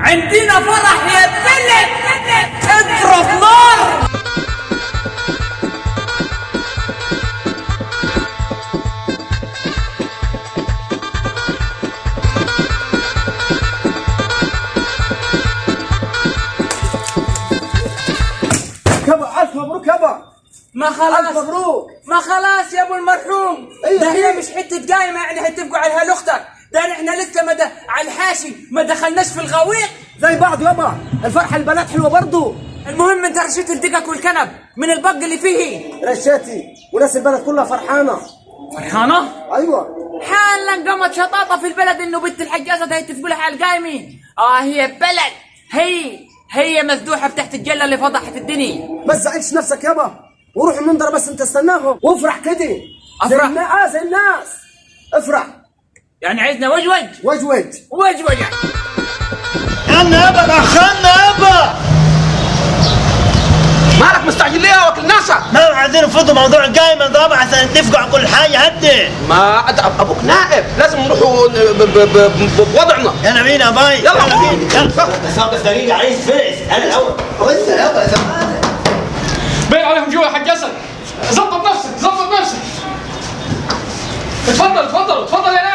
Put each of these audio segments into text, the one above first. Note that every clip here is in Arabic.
عندنا فرح يا بلد اضرب نار. يابا ألف مبروك يابا ما ألف خلاص مبروك. ما خلاص يا أبو المرحوم. أيوة. ده هي مش حتة قايمه يعني هتبقوا عليها لاختك ده إحنا لسه ما د- على الحاشي ما دخلناش في الغويط. زي بعض يابا. الفرحة البنات حلوة برضو. المهم انت رشيت الدقك والكنب من البق اللي فيه. رشاتي. وناس البلد كلها فرحانة. فرحانة؟ أيوه. حالا قامت شطاطة في البلد انه بنت الحجازة ده يتفقوا لها على القايمه آه هي بلد. هي هي مذبوحه بتحت الجلة اللي فضحت الدنيا. بس زعلش نفسك يابا. وروح المنظره بس انت استناهم. وافرح كده. زي أفرح؟ النا- آه زي الناس. افرح. يعني عايزنا وجوج. وجوج. وجوج. خلنا يابا دخلنا يابا مالك مستعجل ليه يا وكيل ناسا؟ ما عايزين نفضوا موضوع القايمة طبعا عشان نتفقوا على كل حاجة هدي ما أبوك نائب. لازم نروحوا ن- ب- ب- ب- بوضعنا. يلا بينا باي. يلا. بينا يلا. بس بس دقيقة عايز فلس أنا الأول. وإنت يابا زمان بين عليهم جوا يا حاج اسد ظبط نفسك ظبط نفسك. اتفضل اتفضل اتفضل يا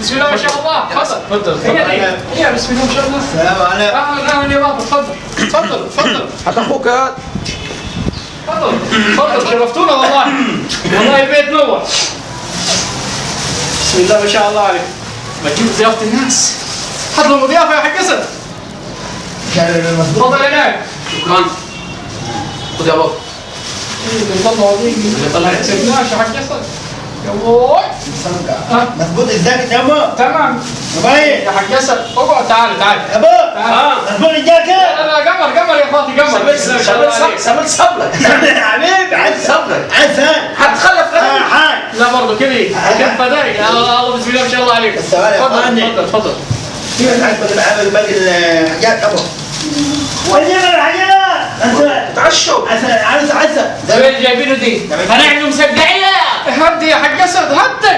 بسم الله ما شاء الله. اتفضل تفضل. هي بسم الله ما شاء الله. السلام عليكم. أهلا أهلا يا بابا اتفضل اتفضل اتفضل حتى أخوك يا اتفضل اتفضل شرفتونا والله. والله البيت نور. بسم الله ما شاء الله عليك. ما تجيب ضيافة الناس. حط لهم ضيافة يا حاج اسد اتفضل يا ناعم شكرا. خذ يا بابا. طلع سيبناش يا حاج اسد يا بوي مظبوط الجاكيت يابا تمام. باي يا حاج اسد اقعد تعال تعال. يابا تعال. مظبوط الجاكيت لا لا قمر قمر يا فاطي عليك. سمت صبرك حبيبي عايز صبرك عايز هتخلف آه غيري حاج. لا برضه كذي كيف فداك. يا الله بسم الله ما شاء الله عليك. يا تفضل. تفضل تفضل كيف عايز باقي باقي الحاجات يابا وين الحاجات؟ انت تعشوا عايز عايز وين جايبينه دي؟ هنعمل مسقعيه هدي يا حق اسد هدي.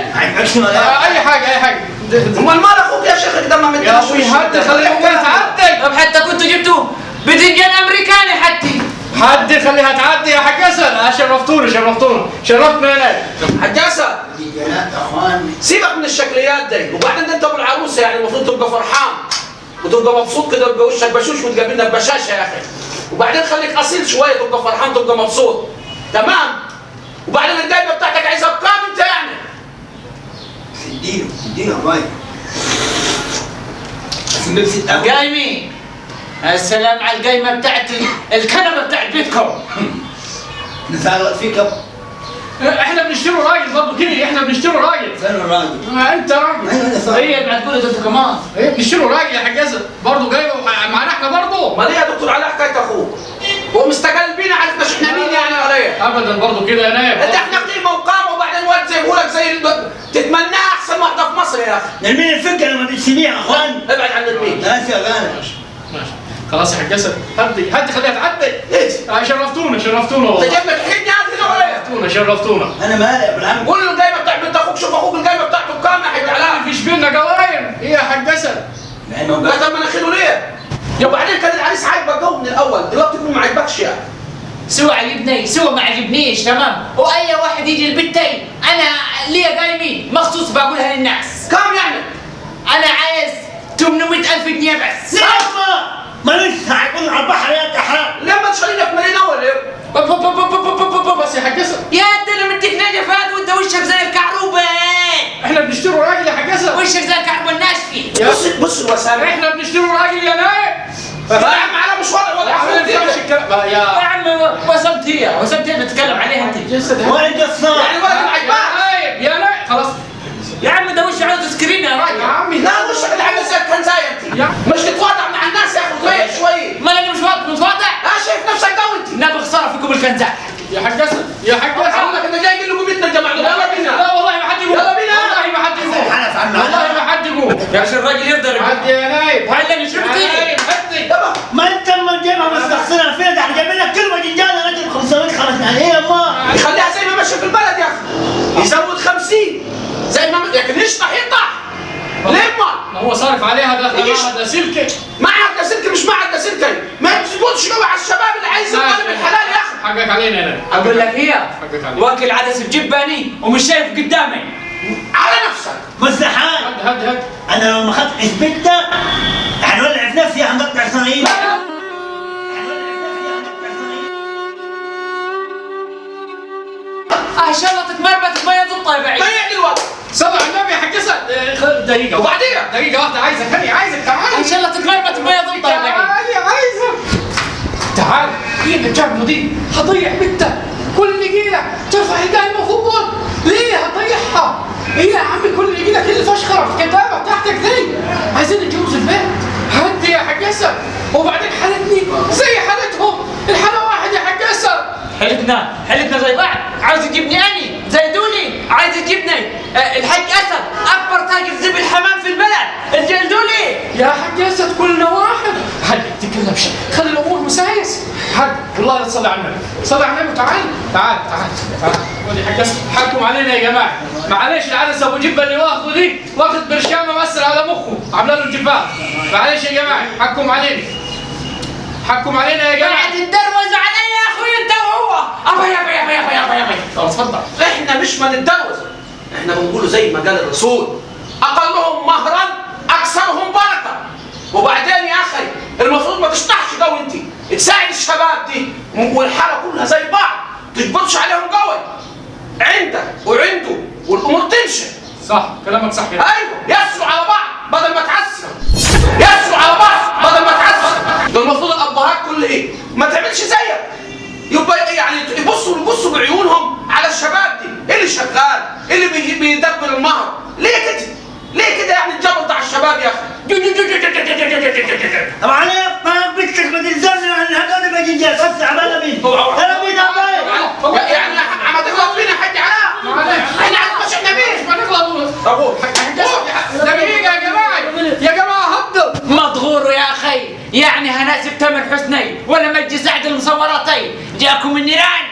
أي حاجة أي حاجة امال مال أخوك يا شيخ؟ كده ما يا أبوي هدي خليه يقول تعدي. طب حتى كنتوا جبتوا بدنجان أمريكاني حتى هدي خليها تعدي يا حق اسد شرفتونا شرفتونا شرفتنا هنا حجاسه سيبك من الشكليات دي. وبعدين انت ابو العروسه يعني المفروض تبقى فرحان. وتبقى مبسوط كده يبقى وشك بشوش وتقابلنا ببشاشة يا أخي. وبعدين خليك أصيل شوية تبقى فرحان تبقى مبسوط. تمام؟ وبعدين الدايره بتاعتك عايزها بكام انت يعني. اديله اديله باي. قايمين السلام على القايمة بتاعت ال- الكنبة بتاعت بيتكم. نسأل فيك. إحنا بنشتري راجل برضه كذي إحنا بنشتري راجل. فين الراجل؟ ما أنت راجل. أيوه أنا صح هي بعد كل ده أنتوا كمان. إيه بنشتري راجل يا اسد برضه جايبه معانا إحنا برضه امال إيه يا دكتور على حكاية أخوك. هو مستقل بينا عارف مش إحنا مين يعني ولا إيه ابدا برضه كده يا نايم انت إحنا قيمه وقامه وبعدين واد زي لك زي الب- تتمناها أحسن واحدة في مصر يا أخي. نرمين الفكرة لما بنسميها يا أخوان؟ ابعد عن المين لا شغاله ماشي ماشي. خلاص يا حق اسد هدي هدي خليها تعدي. إيش؟ آه، شرفتونا شرفتونا أنت والله جايب لك حين يعني كده ولا إيه؟ شرفتونا شرفتونا. أنا مالي يا ابو العم قول له الجايبه بتاع بنت أخوك شوف أخوك الجايبة بتاعته بكام يا حبيبي علاء فيش بينا قوايم إيه يا لأنه لا قال طب مناخيره ليه؟ يا وبعدين كان العريس عاجبك جو من الأول دلوقتي يكون ما عجبكش يعني. سوى عجبني سوى ما عجبنيش تمام؟ وأي واحد يجي لبنتي أنا ليا قايمين مخصوص بقولها للناس. كام يعني؟ أنا عايز 800 ألف جنيه بس. يابا ما لسه هيكون على البحر يا تحال لما بب- بب- بب- بس يا اسد يا انت أنا مديك نجفات وأنت وشك زي الكعروبة. إحنا بنشتري راجل يا اسد وشك زي الكعروبة الناشفة. بص بص الوسائل إحنا بنشتري راجل يا نايم يا عم على مش وضع ولا يا الكلام يا يا عم وصلت هي وصلت هي بتتكلم عليها انت. وين قصار يعني ما عجبك نايم يا نايم خلاص. يا عم ده وش عاوز سكرين يا يا راجل عمي لا وشك اللي عامل زي الكنزايه انت؟ يا- مش تتواضع مع الناس يا أخي شوية ما أنا مش واضح متواضع. آه شايف نفسك جو انت. نبغى خساره فيكم الكنزات يا حق اسد يا حق اسد عمك انت جاي تقول له قومتنا الجماعة؟ لا يلا بينا. لا والله ما حد يقول. يلا بينا. والله ما حد يقول. حلف عنه والله ما حد يقول. يا أخي الراجل يقدر حد يا نايم هلا نشوف إيش؟ معهد لاسلكي معهد لاسلكي مش معهد لاسلكي ما تظبطش قوي على الشباب اللي عايز يطالب الحلال يا أخي. حقك علينا أنا. أقول لك عليك. واكل عدس بجباني ومش شايف قدامي. على نفسك. مزدحان هد هد هد. أنا لو ما اخذت اثبتك حنولع في نفسي حنقطع اسرائيل دقيقة. وبعدين؟ دقيقة واحدة عايزك هني عايزك تعال. إن شاء الله تتمربت بمية الطيب عيد تعالي عايزك. تعال. هي جاب دي؟ هضيع بنتك. كل نجيلة ترفع القايمة فوق ليه هضيعها؟ إيه يا عمي كل نجيلة كل فشخرة في كتابة تحتك دي؟ عايزين نتجوز البيت هدي يا حق اسد وبعدين حالتني زي حالتهم الحالة واحد يا حق اسد حلتنا؟ حلتنا زي بعض. عاوز يجيبني أني؟ زي دولي عايز يجيبني آه، الحاج أسد أكبر تاجر زبل حمام في البلد. الجلدولي يا حق أسد كلنا واحد. هل تكلم شيء خلي الأمور مسايس. هل والله لا تصلي على النبي. صلي على النبي تعال تعال تعال تعال. ودي حق اسد حكم علينا يا جماعة. معلش العدس ابو جبة اللي واخده دي واخد برشامة مأثر على مخه. عاملة له جبال معلش يا جماعة حكم علينا. حكم علينا يا جماعة قاعد تدروز علي يا أخوي انت وهو ابا يابا يابا يابا خلاص اتفضل. إحنا مش ما نتجوز إحنا بنقوله زي ما قال الرسول. أقلهم مهرا أكثرهم بركة. وبعدين يا أخي المفروض ما تشطحش قوي أنت. تساعد الشباب دي. والحاله كلها زي بعض. تجبرش عليهم قوي. عندك وعنده والأمور تمشي. صح كلامك صح يا أيوه يسروا على بعض بدل ما تعسروا. يسروا على بعض بدل ما تعسروا. ده المفروض الأبهات كل إيه؟ ما تعملش زيك. يبقى يعني يبصوا يبصوا بعيونهم. الشباب دي إيه اللي شغال إيه اللي بي- بيدبر المهر ليه كده ليه كده يعني الجبر بتاع الشباب يا أخي طبعا أنا ما بدك ما تلزمني عن هذول بجنجات بس عبالة مين أنا مين يعني ما تغلط فينا حاج علاء. إحنا مش إحنا مين ما نغلط طب دقيقة يا جماعة يا جماعة هبدوا مضغور يا أخي يعني هناسب تامر حسني ولا مجدي سعد المصوراتي جاكم النيران